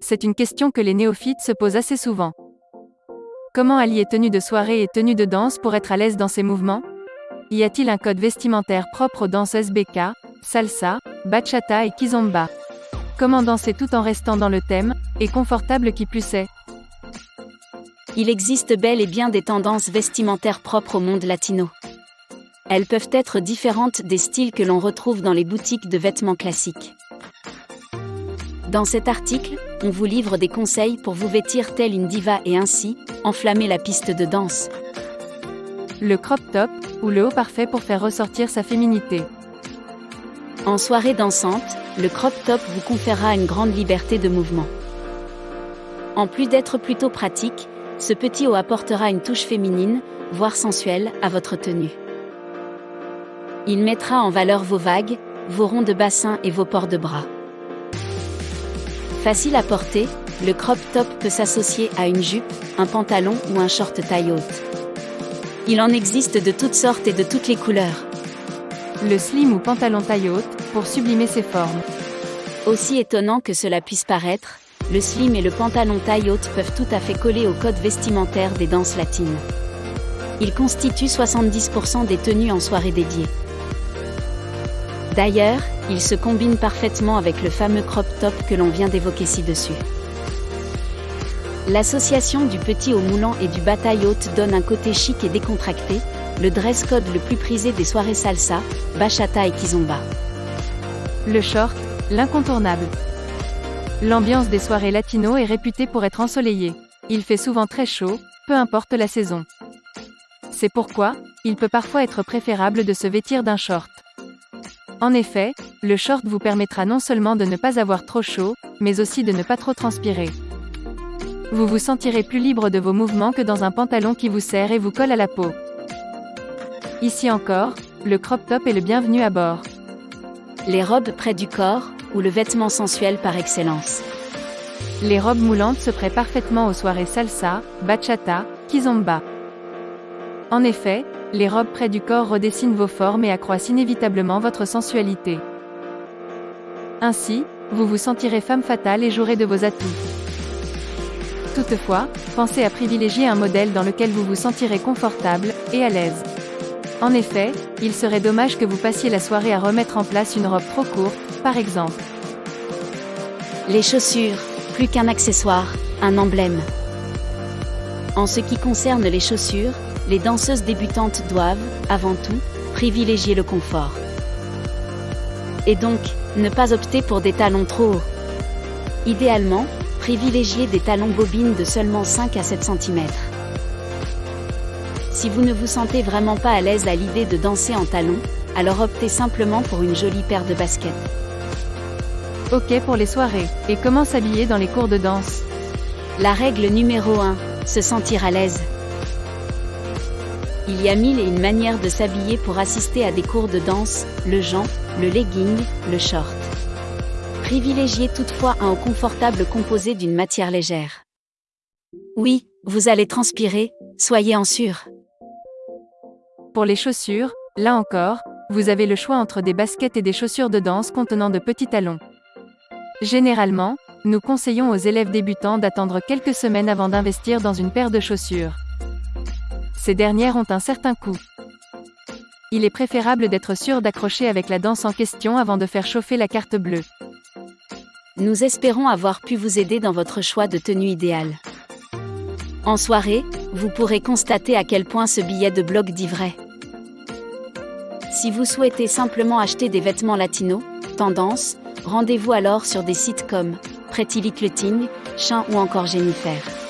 C'est une question que les néophytes se posent assez souvent. Comment allier tenue de soirée et tenue de danse pour être à l'aise dans ses mouvements? Y a-t-il un code vestimentaire propre aux danses SBK, salsa, bachata et kizomba? Comment danser tout en restant dans le thème, et confortable qui plus est? Il existe bel et bien des tendances vestimentaires propres au monde latino. Elles peuvent être différentes des styles que l'on retrouve dans les boutiques de vêtements classiques. Dans cet article, on vous livre des conseils pour vous vêtir telle une diva et ainsi, enflammer la piste de danse. Le crop top, ou le haut parfait pour faire ressortir sa féminité. En soirée dansante, le crop top vous conférera une grande liberté de mouvement. En plus d'être plutôt pratique, ce petit haut apportera une touche féminine, voire sensuelle, à votre tenue. Il mettra en valeur vos vagues, vos ronds de bassin et vos ports de bras. Facile à porter, le crop top peut s'associer à une jupe, un pantalon ou un short taille haute. Il en existe de toutes sortes et de toutes les couleurs. Le slim ou pantalon taille haute, pour sublimer ses formes. Aussi étonnant que cela puisse paraître, le slim et le pantalon taille haute peuvent tout à fait coller au code vestimentaire des danses latines. Ils constituent 70% des tenues en soirée dédiée. D'ailleurs, il se combine parfaitement avec le fameux crop top que l'on vient d'évoquer ci-dessus. L'association du petit au moulant et du bataille haute donne un côté chic et décontracté, le dress code le plus prisé des soirées salsa, bachata et kizomba. Le short, l'incontournable. L'ambiance des soirées latino est réputée pour être ensoleillée. Il fait souvent très chaud, peu importe la saison. C'est pourquoi, il peut parfois être préférable de se vêtir d'un short. En effet, le short vous permettra non seulement de ne pas avoir trop chaud, mais aussi de ne pas trop transpirer. Vous vous sentirez plus libre de vos mouvements que dans un pantalon qui vous serre et vous colle à la peau. Ici encore, le crop top est le bienvenu à bord. Les robes près du corps, ou le vêtement sensuel par excellence. Les robes moulantes se prêtent parfaitement aux soirées salsa, bachata, kizomba. En effet, les robes près du corps redessinent vos formes et accroissent inévitablement votre sensualité. Ainsi, vous vous sentirez femme fatale et jouerez de vos atouts. Toutefois, pensez à privilégier un modèle dans lequel vous vous sentirez confortable et à l'aise. En effet, il serait dommage que vous passiez la soirée à remettre en place une robe trop courte, par exemple. Les chaussures, plus qu'un accessoire, un emblème. En ce qui concerne les chaussures, les danseuses débutantes doivent, avant tout, privilégier le confort. Et donc, ne pas opter pour des talons trop hauts. Idéalement, privilégiez des talons bobines de seulement 5 à 7 cm. Si vous ne vous sentez vraiment pas à l'aise à l'idée de danser en talons, alors optez simplement pour une jolie paire de baskets. Ok pour les soirées. Et comment s'habiller dans les cours de danse? La règle numéro 1, se sentir à l'aise. Il y a mille et une manières de s'habiller pour assister à des cours de danse, le jean, le legging, le short. Privilégiez toutefois un haut confortable composé d'une matière légère. Oui, vous allez transpirer, soyez en sûr. Pour les chaussures, là encore, vous avez le choix entre des baskets et des chaussures de danse contenant de petits talons. Généralement, nous conseillons aux élèves débutants d'attendre quelques semaines avant d'investir dans une paire de chaussures. Ces dernières ont un certain coût. Il est préférable d'être sûr d'accrocher avec la danse en question avant de faire chauffer la carte bleue. Nous espérons avoir pu vous aider dans votre choix de tenue idéale. En soirée, vous pourrez constater à quel point ce billet de blog dit vrai. Si vous souhaitez simplement acheter des vêtements latinos, tendance, rendez-vous alors sur des sites comme Pretty Little Thing, Chin ou encore Jennifer.